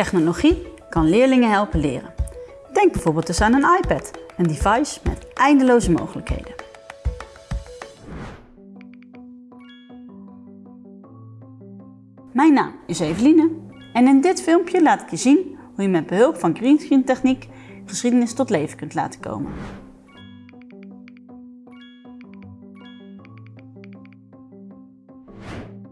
Technologie kan leerlingen helpen leren. Denk bijvoorbeeld eens aan een iPad, een device met eindeloze mogelijkheden. Mijn naam is Eveline en in dit filmpje laat ik je zien hoe je met behulp van greenscreen techniek geschiedenis tot leven kunt laten komen.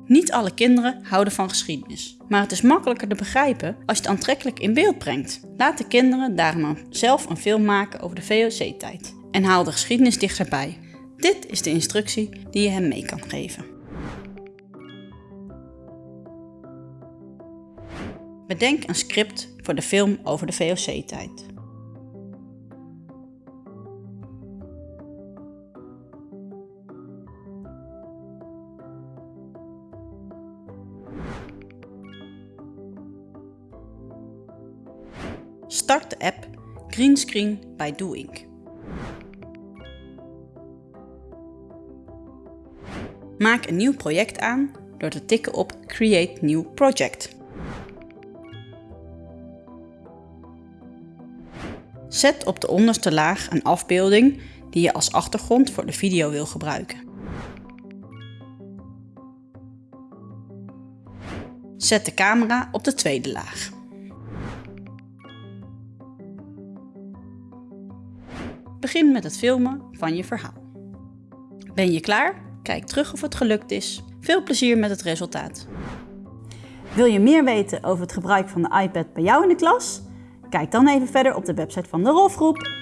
Niet alle kinderen houden van geschiedenis, maar het is makkelijker te begrijpen als je het aantrekkelijk in beeld brengt. Laat de kinderen daarom zelf een film maken over de VOC-tijd en haal de geschiedenis dichterbij. Dit is de instructie die je hem mee kan geven. Bedenk een script voor de film over de VOC-tijd. Start de app Greenscreen by Doing. Maak een nieuw project aan door te tikken op Create New Project. Zet op de onderste laag een afbeelding die je als achtergrond voor de video wil gebruiken. Zet de camera op de tweede laag. Begin met het filmen van je verhaal. Ben je klaar? Kijk terug of het gelukt is. Veel plezier met het resultaat. Wil je meer weten over het gebruik van de iPad bij jou in de klas? Kijk dan even verder op de website van de Rolfgroep